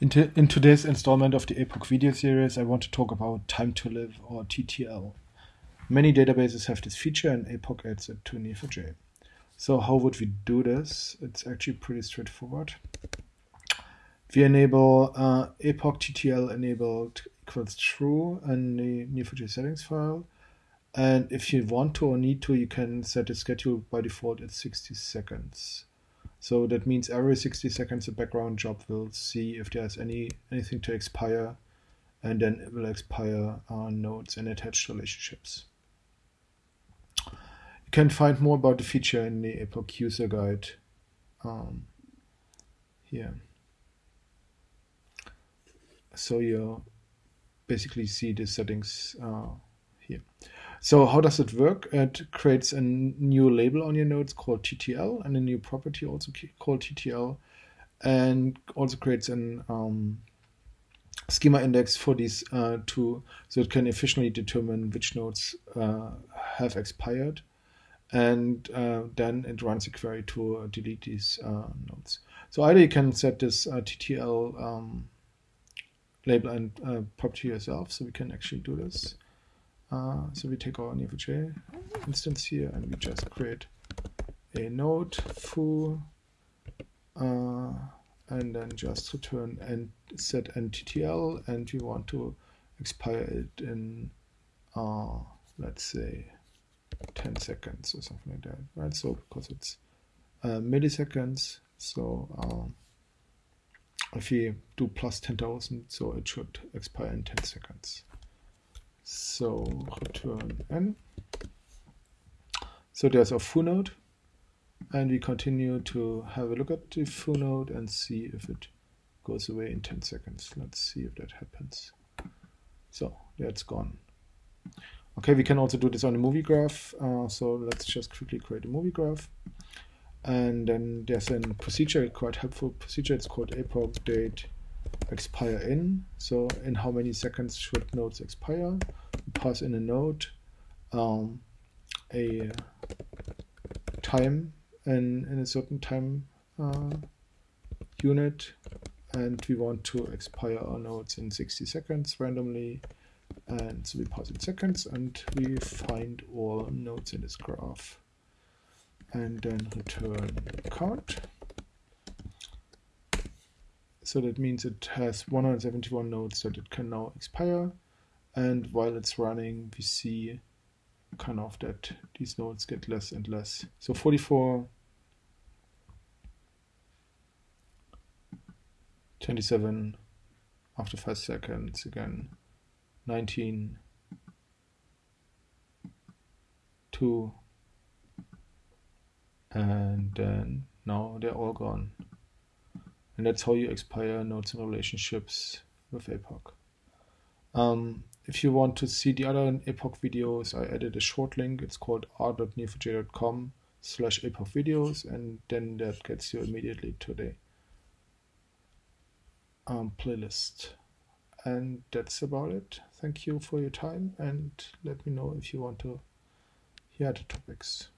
In, in, today's installment of the APOC video series, I want to talk about time to live or TTL. Many databases have this feature and APOC adds it to Neo4j. So how would we do this? It's actually pretty straightforward. We enable uh, APOC TTL enabled equals true in the Neo4j settings file. And if you want to or need to, you can set the schedule by default at 60 seconds. So that means every 60 seconds a background job will see if there's any anything to expire and then it will expire nodes and attached relationships. You can find more about the feature in the APOC user guide um, here. So you basically see the settings uh, here. So how does it work? It creates a new label on your nodes called TTL and a new property also called TTL and also creates an um, schema index for these uh, two so it can efficiently determine which nodes uh, have expired and uh, then it runs a query to delete these uh, nodes. So either you can set this uh, TTL um, label and uh, property yourself so we can actually do this. Uh, so we take our Neo4j instance here and we just create a node foo uh, and then just return and set nttl and we want to expire it in uh, let's say 10 seconds or something like that right? So because it's uh, milliseconds so um, if we do plus 10,000 so it should expire in 10 seconds so return n. So there's a foo node, and we continue to have a look at the foo node and see if it goes away in 10 seconds. Let's see if that happens. So that's gone. Okay, we can also do this on a movie graph. Uh, so let's just quickly create a movie graph. And then there's a procedure, quite helpful procedure. It's called apoc date expire in. So in how many seconds should nodes expire? We pass in a node, um, a time in, in a certain time uh, unit, and we want to expire our nodes in 60 seconds randomly. And so we pass in seconds and we find all nodes in this graph and then return count. So that means it has 171 nodes that it can now expire. And while it's running, we see kind of that these nodes get less and less. So 44, 27 after 5 seconds again, 19, 2, and then now they're all gone. And that's how you expire nodes and relationships with APOC. Um, if you want to see the other APOC videos, I added a short link. It's called r.neo4j.com slash apoc videos, and then that gets you immediately to the um, playlist. And that's about it. Thank you for your time, and let me know if you want to hear the topics.